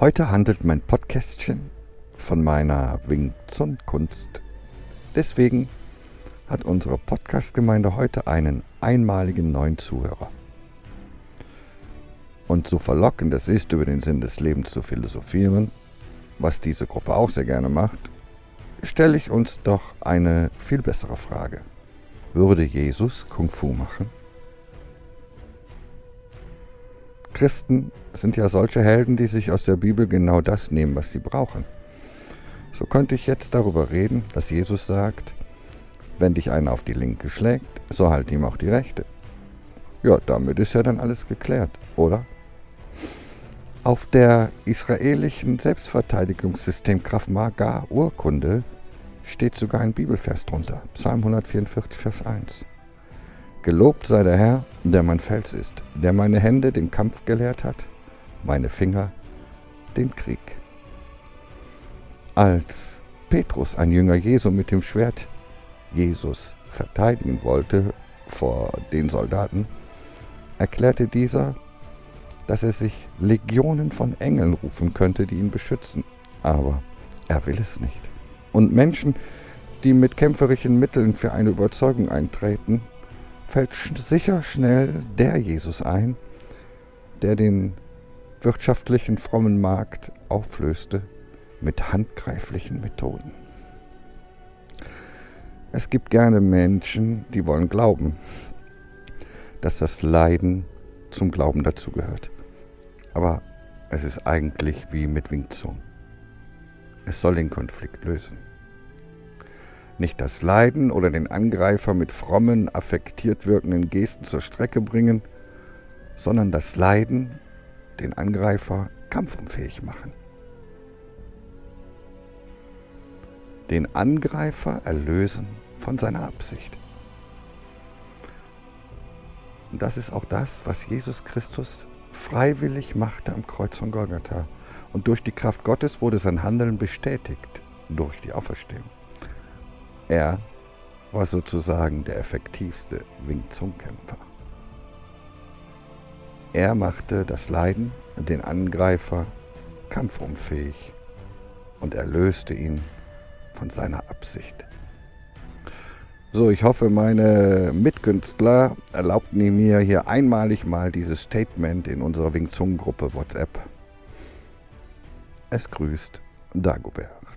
Heute handelt mein Podcastchen von meiner Wing Chun Kunst. Deswegen hat unsere Podcast-Gemeinde heute einen einmaligen neuen Zuhörer. Und so verlockend es ist, über den Sinn des Lebens zu philosophieren, was diese Gruppe auch sehr gerne macht, stelle ich uns doch eine viel bessere Frage. Würde Jesus Kung Fu machen? Christen sind ja solche Helden, die sich aus der Bibel genau das nehmen, was sie brauchen. So könnte ich jetzt darüber reden, dass Jesus sagt, wenn dich einer auf die linke schlägt, so halt ihm auch die rechte. Ja, damit ist ja dann alles geklärt, oder? Auf der israelischen Selbstverteidigungssystem Krav Maga Urkunde steht sogar ein Bibelvers drunter, Psalm 144, Vers 1. Gelobt sei der Herr, der mein Fels ist, der meine Hände den Kampf gelehrt hat, meine Finger den Krieg. Als Petrus, ein Jünger Jesu, mit dem Schwert Jesus verteidigen wollte vor den Soldaten, erklärte dieser, dass er sich Legionen von Engeln rufen könnte, die ihn beschützen. Aber er will es nicht. Und Menschen, die mit kämpferischen Mitteln für eine Überzeugung eintreten, fällt sicher schnell der Jesus ein, der den wirtschaftlichen frommen Markt auflöste mit handgreiflichen Methoden. Es gibt gerne Menschen, die wollen glauben, dass das Leiden zum Glauben dazugehört. Aber es ist eigentlich wie mit Wing Chun. Es soll den Konflikt lösen. Nicht das Leiden oder den Angreifer mit frommen, affektiert wirkenden Gesten zur Strecke bringen, sondern das Leiden den Angreifer kampfunfähig machen. Den Angreifer erlösen von seiner Absicht. Und das ist auch das, was Jesus Christus freiwillig machte am Kreuz von Golgatha. Und durch die Kraft Gottes wurde sein Handeln bestätigt durch die Auferstehung. Er war sozusagen der effektivste Wing Chun-Kämpfer. Er machte das Leiden, den Angreifer, kampfunfähig und erlöste ihn von seiner Absicht. So, ich hoffe, meine Mitkünstler erlaubten mir hier einmalig mal dieses Statement in unserer Wing Chun Gruppe WhatsApp. Es grüßt Dagobert.